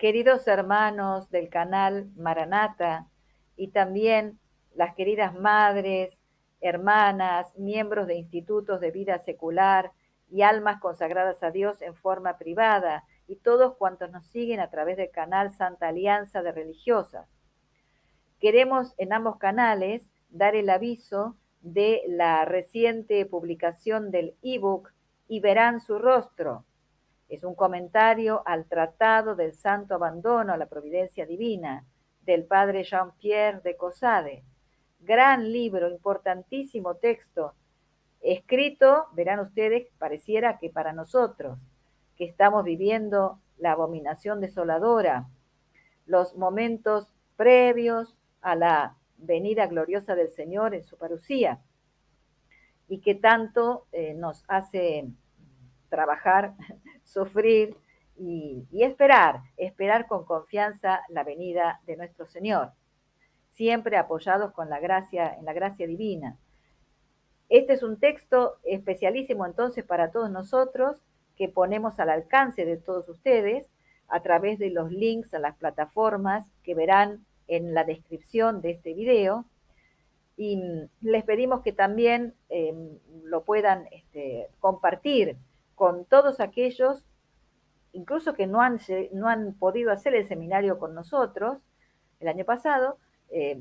Queridos hermanos del canal Maranata y también las queridas madres, hermanas, miembros de institutos de vida secular y almas consagradas a Dios en forma privada y todos cuantos nos siguen a través del canal Santa Alianza de Religiosas. Queremos en ambos canales dar el aviso de la reciente publicación del ebook Y verán su rostro. Es un comentario al Tratado del Santo Abandono a la Providencia Divina del padre Jean-Pierre de Cosade. Gran libro, importantísimo texto, escrito, verán ustedes, pareciera que para nosotros, que estamos viviendo la abominación desoladora, los momentos previos a la venida gloriosa del Señor en su parucía, y que tanto eh, nos hace trabajar, sufrir y, esperar, esperar con confianza la venida de nuestro Señor, siempre apoyados con la gracia, en la gracia divina. Este es un texto especialísimo entonces para todos nosotros que ponemos al alcance de todos ustedes a través de los links a las plataformas que verán en la descripción de este video y les pedimos que también eh, lo puedan este, compartir con todos aquellos, incluso que no han, no han podido hacer el seminario con nosotros el año pasado, eh,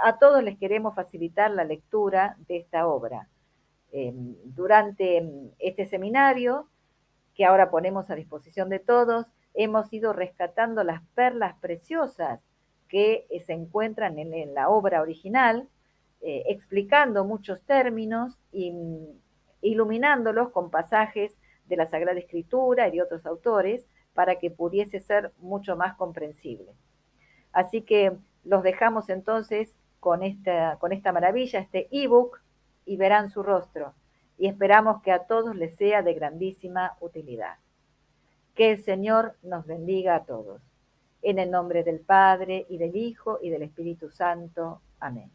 a todos les queremos facilitar la lectura de esta obra. Eh, durante este seminario, que ahora ponemos a disposición de todos, hemos ido rescatando las perlas preciosas que eh, se encuentran en, la obra original, eh, explicando muchos términos y iluminándolos con pasajes de la Sagrada Escritura y de otros autores para que pudiese ser mucho más comprensible. Así que los dejamos entonces con esta, con esta maravilla, este ebook, y verán su rostro. Y esperamos que a todos les sea de grandísima utilidad. Que el Señor nos bendiga a todos. En el nombre del Padre, y del Hijo, y del Espíritu Santo. Amén.